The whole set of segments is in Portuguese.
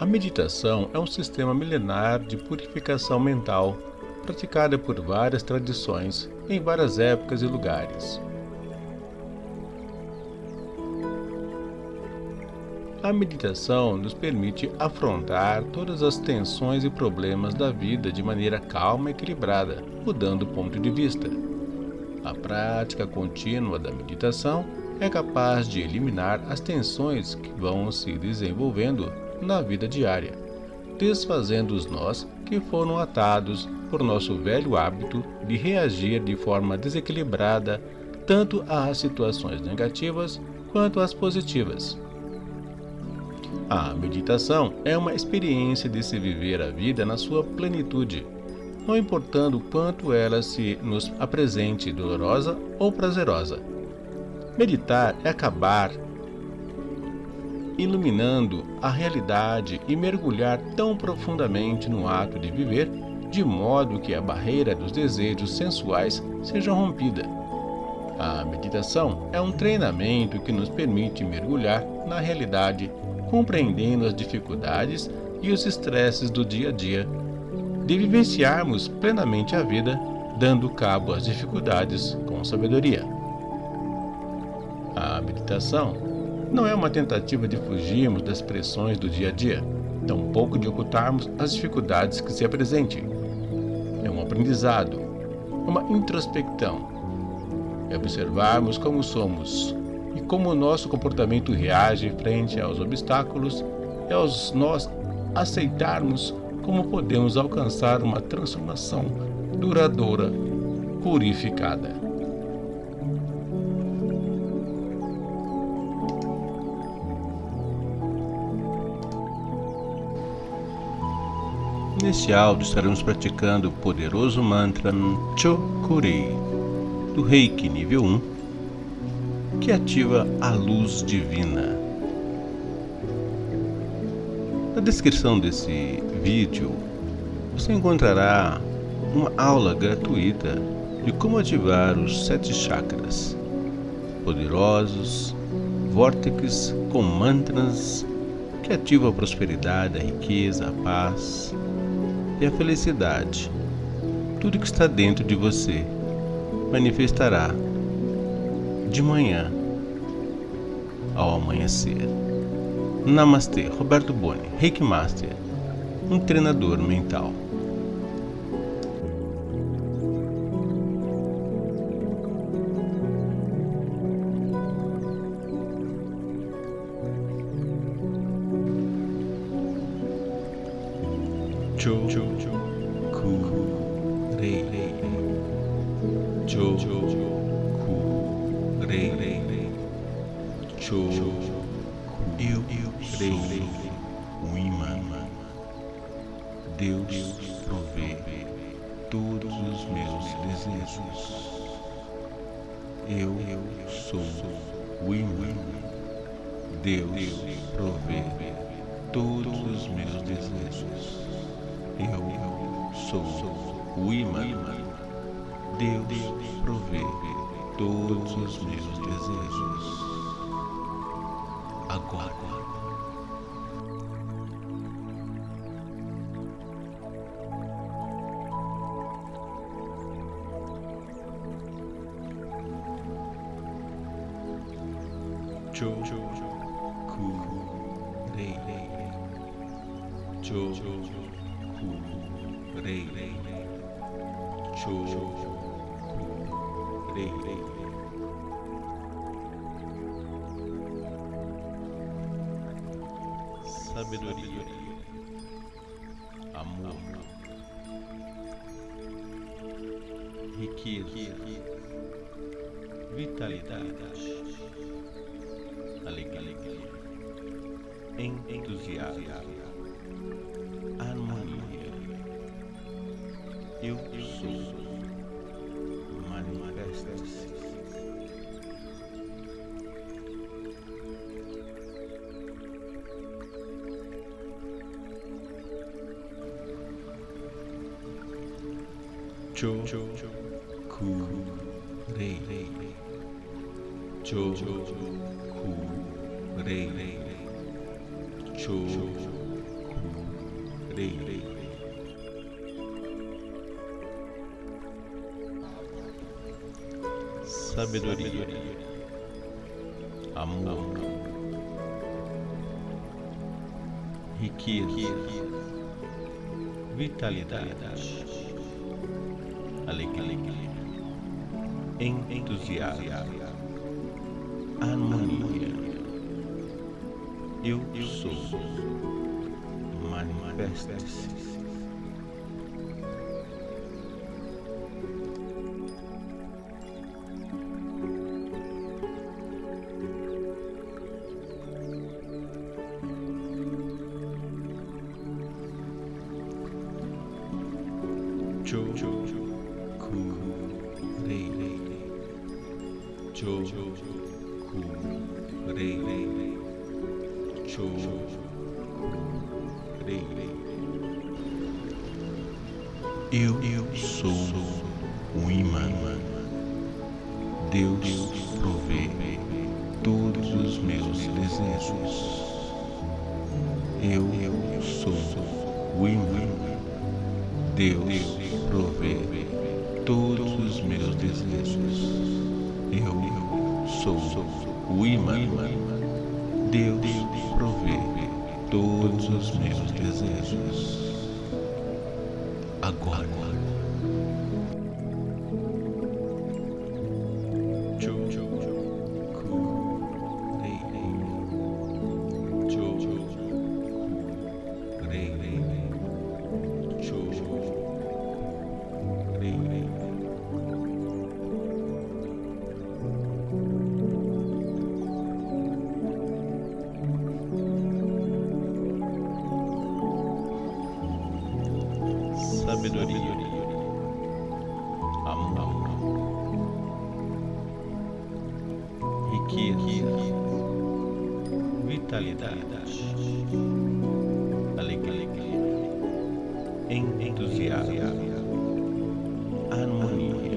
A meditação é um sistema milenar de purificação mental, praticada por várias tradições, em várias épocas e lugares. A meditação nos permite afrontar todas as tensões e problemas da vida de maneira calma e equilibrada, mudando o ponto de vista. A prática contínua da meditação é capaz de eliminar as tensões que vão se desenvolvendo na vida diária, desfazendo os nós que foram atados por nosso velho hábito de reagir de forma desequilibrada tanto às situações negativas quanto às positivas. A meditação é uma experiência de se viver a vida na sua plenitude, não importando quanto ela se nos apresente dolorosa ou prazerosa. Meditar é acabar iluminando a realidade e mergulhar tão profundamente no ato de viver, de modo que a barreira dos desejos sensuais seja rompida. A meditação é um treinamento que nos permite mergulhar na realidade, compreendendo as dificuldades e os estresses do dia a dia, de vivenciarmos plenamente a vida, dando cabo às dificuldades com sabedoria. A meditação não é uma tentativa de fugirmos das pressões do dia a dia, tampouco de ocultarmos as dificuldades que se apresentem. É um aprendizado, uma introspecção. É observarmos como somos e como o nosso comportamento reage frente aos obstáculos e aos nós aceitarmos como podemos alcançar uma transformação duradoura, purificada. Neste áudio estaremos praticando o poderoso mantra Chokurei do Reiki nível 1, que ativa a luz divina. Na descrição desse vídeo você encontrará uma aula gratuita de como ativar os sete chakras poderosos, vórtices com mantras que ativam a prosperidade, a riqueza, a paz, e a felicidade. Tudo que está dentro de você manifestará de manhã ao amanhecer. Namastê, Roberto Boni, Reiki Master, um treinador mental. Cho ku re cho ku re cho eu rei o imã Deus provê todos os meus desejos. Eu sou o imã Deus provê todos os meus desejos eu sou o imã. Deus provê todos os meus desejos. Agora. Sabedoria. Amor. Riqueza. Vitalidade. Alegria. Entusiasmo Cho, Ku, Rei, Cho, Ku, Rei, Cho, sabedoria, amor, riqueza, vitalidade, alegria, entusiasmo, harmonia. Eu sou. Manifeste-se. Jo, ku, rei, jo, ku, rei, ku, rei. Eu, sou o imã. Deus provê todos os meus desejos. Eu sou o imã. Deus os meus desejos. Agora. Alegria, entusiasmo, harmonia.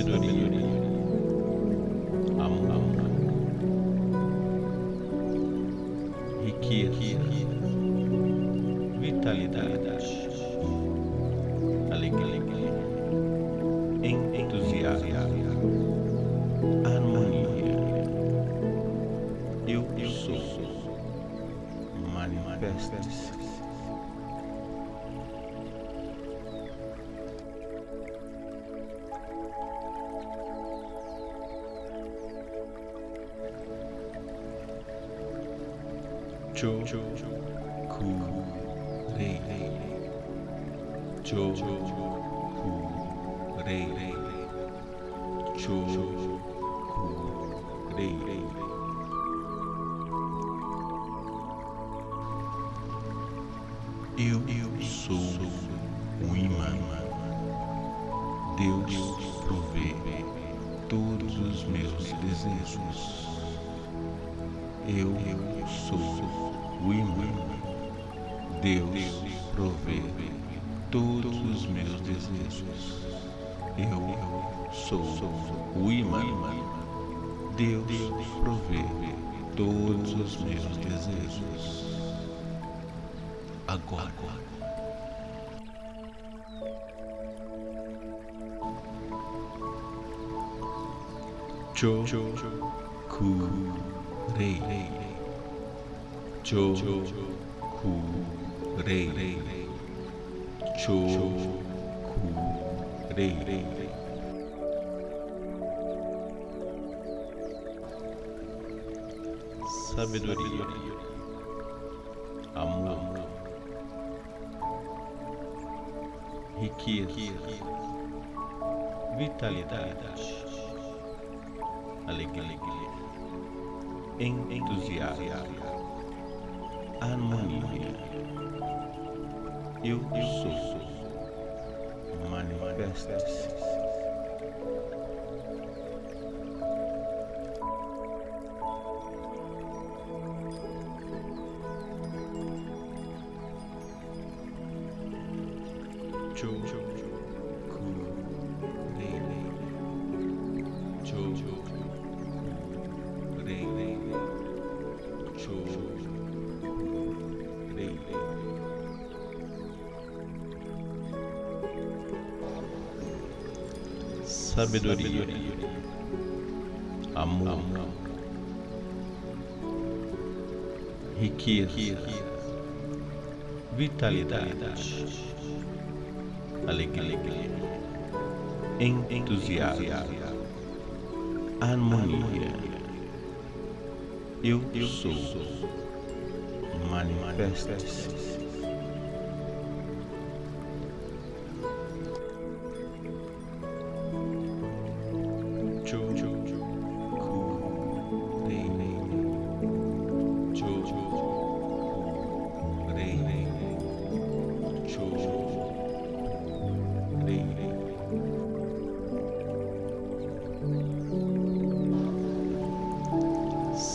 Sabedoria, amor, riqueza, vitalidade, alegria, entusiasmo, harmonia. Eu sou. Jo, ku, rei, jo, ku, rei, jo, ku, rei. Eu, eu sou o imã. Deus provê todos os meus desejos. Eu, sou o imã. Deus provê todos os meus desejos. Eu sou o imã. Deus provê todos os meus desejos. Agora. Jo, ku, rei, jo, ku, rei, jo, ku, rei. Sabedoria, amor, riqueza, vitalidade, alegria, entusiasmo, harmonia. Eu sou. Manifesta-se. Sabedoria, amor, riqueza, vitalidade, alegria, entusiasmo, harmonia. Eu sou. Manifesta-se.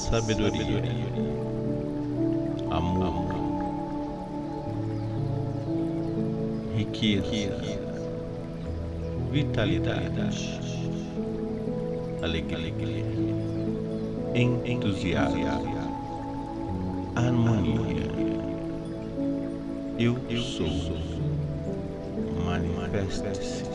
Sabedoria, amor, riqueza, vitalidade, alegria, entusiasmo, harmonia. Eu sou. Manifesta-se.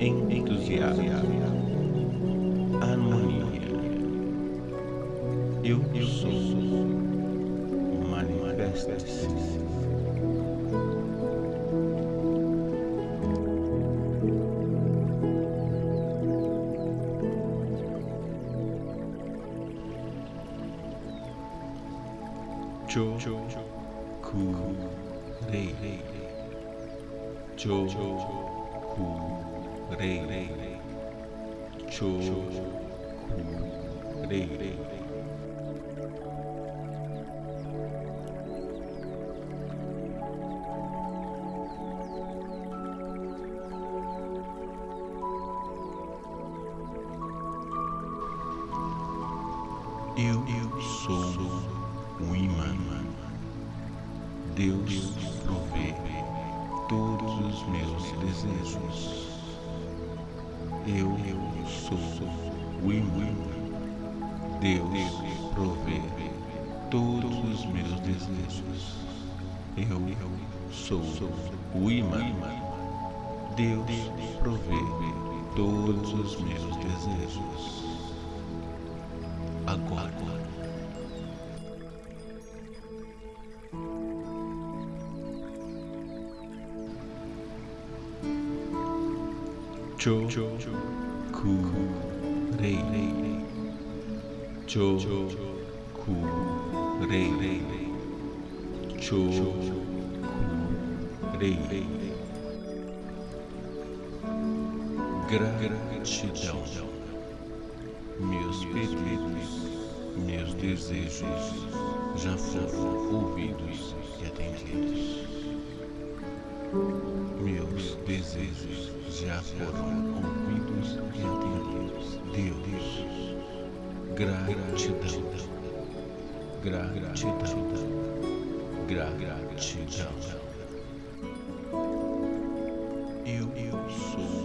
entusiasmo, harmonia. Eu sou. Manifesta-se. Cho Ku Rei Cho Ku Rei Cho Ku Rei sou o imã. Deus provê todos os meus desejos. Eu sou o imã. Deus provê todos os meus desejos. Agora. Cho Ku Rei Cho Ku Rei Cho Ku Rei Gratidão Meus pedidos, meus desejos já foram ouvidos e atendidos. Meus desejos já foram ouvidos e atendidos. Deus, gratidão, gratidão, gratidão. Eu sou